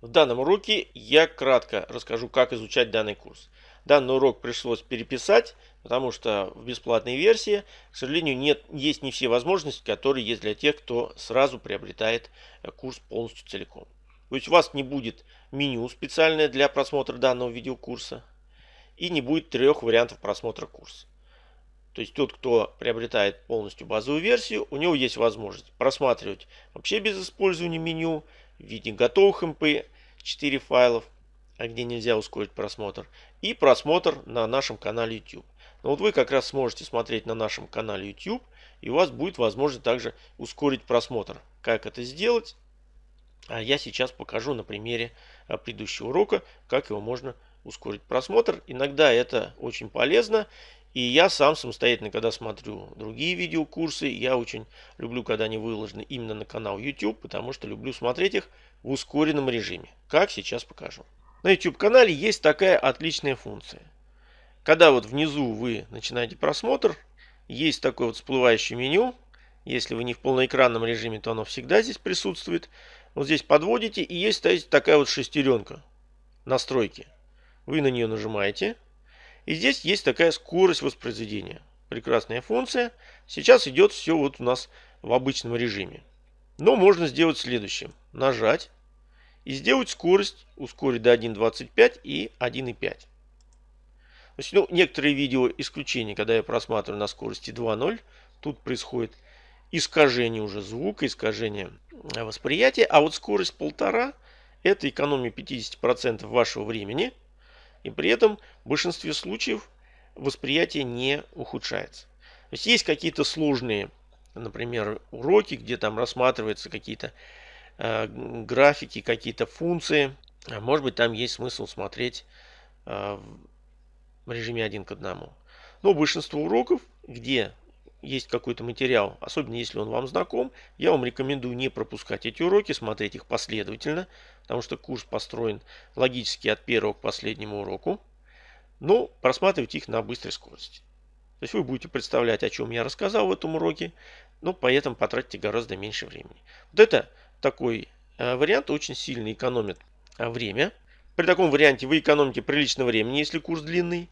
В данном уроке я кратко расскажу, как изучать данный курс. Данный урок пришлось переписать, потому что в бесплатной версии, к сожалению, нет, есть не все возможности, которые есть для тех, кто сразу приобретает э, курс полностью целиком. То есть у вас не будет меню специальное для просмотра данного видеокурса и не будет трех вариантов просмотра курса. То есть тот, кто приобретает полностью базовую версию, у него есть возможность просматривать вообще без использования меню, в виде готовых MP4 файлов, а где нельзя ускорить просмотр, и просмотр на нашем канале YouTube. Но вот вы как раз сможете смотреть на нашем канале YouTube, и у вас будет возможность также ускорить просмотр. Как это сделать? А я сейчас покажу на примере а, предыдущего урока, как его можно ускорить просмотр. Иногда это очень полезно, и я сам самостоятельно, когда смотрю другие видеокурсы, я очень люблю, когда они выложены именно на канал YouTube, потому что люблю смотреть их в ускоренном режиме, как сейчас покажу. На YouTube-канале есть такая отличная функция. Когда вот внизу вы начинаете просмотр, есть такое вот всплывающее меню. Если вы не в полноэкранном режиме, то оно всегда здесь присутствует. Вот здесь подводите и есть такая вот шестеренка настройки. Вы на нее нажимаете. И здесь есть такая скорость воспроизведения. Прекрасная функция. Сейчас идет все вот у нас в обычном режиме. Но можно сделать следующее. Нажать и сделать скорость, ускорить до 1.25 и 1.5. То есть, ну, некоторые видео исключения, когда я просматриваю на скорости 2.0, тут происходит искажение уже звука, искажение восприятия. А вот скорость 1.5 это экономия 50% вашего времени – и при этом в большинстве случаев восприятие не ухудшается. То есть есть какие-то сложные, например, уроки, где там рассматриваются какие-то э, графики, какие-то функции. А может быть там есть смысл смотреть э, в режиме один к одному. Но большинство уроков, где есть какой-то материал, особенно если он вам знаком, я вам рекомендую не пропускать эти уроки, смотреть их последовательно, потому что курс построен логически от первого к последнему уроку, но просматривать их на быстрой скорости. То есть вы будете представлять, о чем я рассказал в этом уроке, но при этом потратите гораздо меньше времени. Вот это такой э, вариант очень сильно экономит э, время. При таком варианте вы экономите прилично времени, если курс длинный,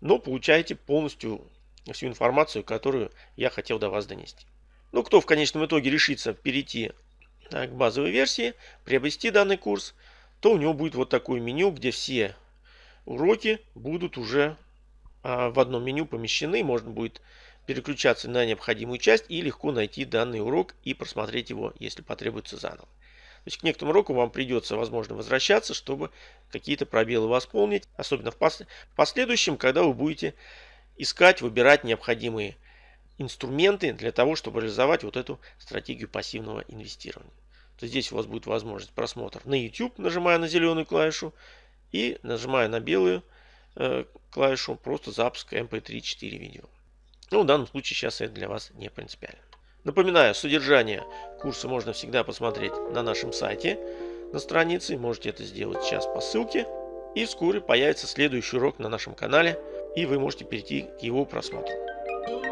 но получаете полностью всю информацию, которую я хотел до вас донести. Ну, кто в конечном итоге решится перейти к базовой версии, приобрести данный курс, то у него будет вот такое меню, где все уроки будут уже а, в одном меню помещены. Можно будет переключаться на необходимую часть и легко найти данный урок и просмотреть его, если потребуется заново. То есть к некоторым урокам вам придется, возможно, возвращаться, чтобы какие-то пробелы восполнить, особенно в последующем, когда вы будете искать, выбирать необходимые инструменты для того, чтобы реализовать вот эту стратегию пассивного инвестирования. То здесь у вас будет возможность просмотра на YouTube, нажимая на зеленую клавишу, и нажимая на белую э, клавишу, просто запуск MP3 4 видео. Ну, в данном случае сейчас это для вас не принципиально. Напоминаю, содержание курса можно всегда посмотреть на нашем сайте, на странице. Можете это сделать сейчас по ссылке. И вскоре появится следующий урок на нашем канале, и вы можете перейти к его просмотру.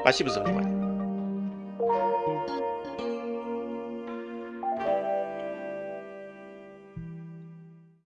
Спасибо за внимание.